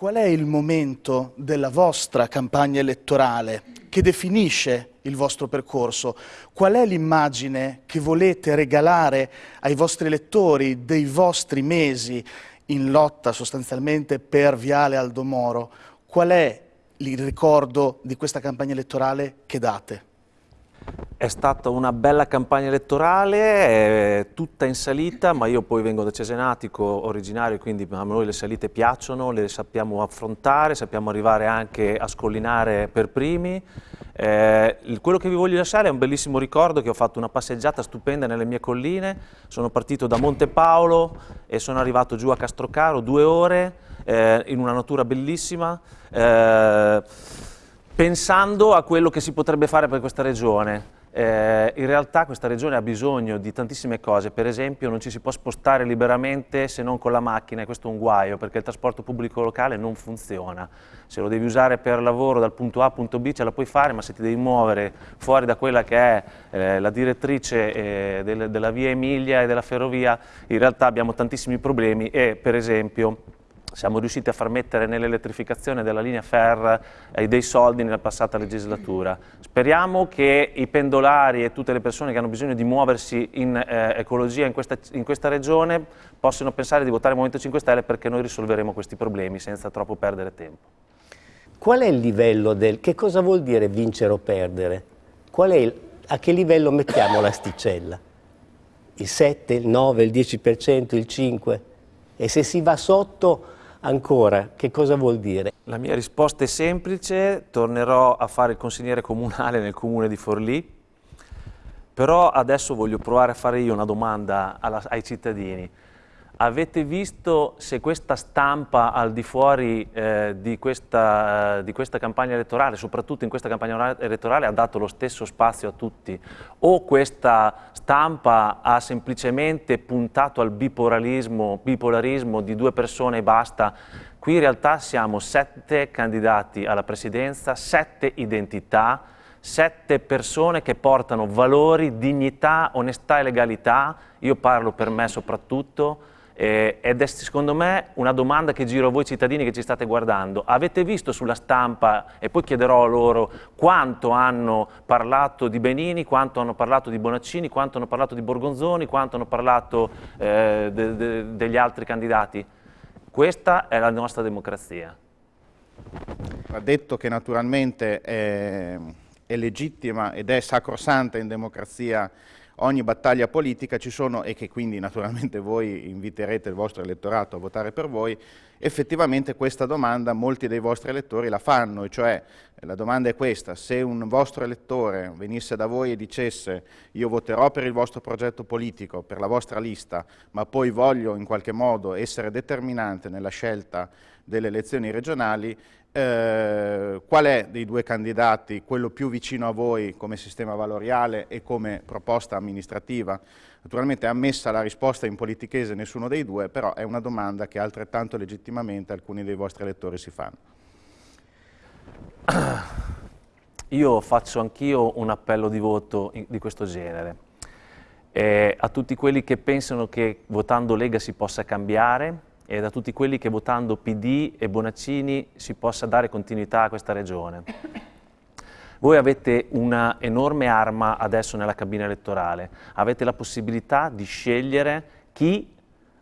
Qual è il momento della vostra campagna elettorale che definisce il vostro percorso? Qual è l'immagine che volete regalare ai vostri elettori dei vostri mesi in lotta sostanzialmente per Viale Aldomoro? Qual è il ricordo di questa campagna elettorale che date? È stata una bella campagna elettorale, tutta in salita, ma io poi vengo da Cesenatico originario, quindi a noi le salite piacciono, le sappiamo affrontare, sappiamo arrivare anche a scollinare per primi. Eh, quello che vi voglio lasciare è un bellissimo ricordo che ho fatto una passeggiata stupenda nelle mie colline, sono partito da Monte Paolo e sono arrivato giù a Castrocaro, due ore, eh, in una natura bellissima. Eh, pensando a quello che si potrebbe fare per questa regione. Eh, in realtà questa regione ha bisogno di tantissime cose, per esempio non ci si può spostare liberamente se non con la macchina e questo è un guaio perché il trasporto pubblico locale non funziona. Se lo devi usare per lavoro dal punto A al punto B ce la puoi fare, ma se ti devi muovere fuori da quella che è eh, la direttrice eh, del, della via Emilia e della ferrovia, in realtà abbiamo tantissimi problemi e per esempio siamo riusciti a far mettere nell'elettrificazione della linea Fer eh, dei soldi nella passata legislatura. Speriamo che i pendolari e tutte le persone che hanno bisogno di muoversi in eh, ecologia in questa, in questa, regione possano pensare di votare Movimento 5 Stelle perché noi risolveremo questi problemi senza troppo perdere tempo. Qual è il livello del... che cosa vuol dire vincere o perdere? Il, a che livello mettiamo l'asticella? Il 7, il 9, il 10%, il 5%? E se si va sotto Ancora, che cosa vuol dire? La mia risposta è semplice, tornerò a fare il consigliere comunale nel comune di Forlì, però adesso voglio provare a fare io una domanda alla, ai cittadini. Avete visto se questa stampa al di fuori eh, di, questa, eh, di, questa, campagna elettorale, soprattutto in questa campagna elettorale, ha dato lo stesso spazio a tutti? O questa stampa ha semplicemente puntato al bipolarismo, bipolarismo di due persone e basta? Qui in realtà siamo sette candidati alla presidenza, sette identità, sette persone che portano valori, dignità, onestà e legalità, io parlo per me soprattutto, eh, ed è secondo me una domanda che giro a voi cittadini che ci state guardando. Avete visto sulla stampa, e poi chiederò a loro, quanto hanno parlato di Benini, quanto hanno parlato di Bonaccini, quanto hanno parlato di Borgonzoni, quanto hanno parlato eh, de, de, degli altri candidati? Questa è la nostra democrazia. Ha detto che naturalmente è, è legittima ed è sacrosanta in democrazia ogni battaglia politica ci sono, e che quindi naturalmente voi inviterete il vostro elettorato a votare per voi, effettivamente questa domanda molti dei vostri elettori la fanno, e cioè la domanda è questa, se un vostro elettore venisse da voi e dicesse io voterò per il vostro progetto politico, per la vostra lista, ma poi voglio in qualche modo essere determinante nella scelta delle elezioni regionali, eh, qual è dei due candidati quello più vicino a voi come sistema valoriale e come proposta amministrativa? Naturalmente ammessa la risposta in politichese nessuno dei due, però è una domanda che altrettanto legittimamente alcuni dei vostri elettori si fanno. Io faccio anch'io un appello di voto di questo genere. Eh, a tutti quelli che pensano che votando Lega si possa cambiare, e da tutti quelli che votando PD e Bonaccini si possa dare continuità a questa regione. Voi avete una enorme arma adesso nella cabina elettorale, avete la possibilità di scegliere chi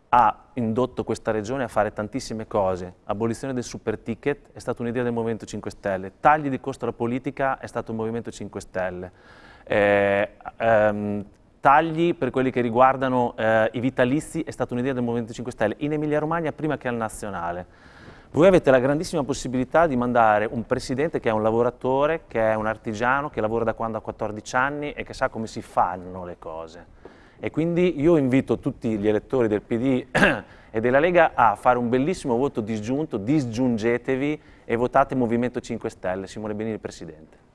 ha indotto questa regione a fare tantissime cose. Abolizione del super ticket è stata un'idea del Movimento 5 Stelle, tagli di costo alla politica è stato il Movimento 5 Stelle, eh, ehm, tagli per quelli che riguardano eh, i vitalizi è stata un'idea del Movimento 5 Stelle in Emilia Romagna prima che al nazionale. Voi avete la grandissima possibilità di mandare un presidente che è un lavoratore, che è un artigiano, che lavora da quando ha 14 anni e che sa come si fanno le cose. E quindi io invito tutti gli elettori del PD e della Lega a fare un bellissimo voto disgiunto, disgiungetevi e votate Movimento 5 Stelle, Simone Benini Presidente.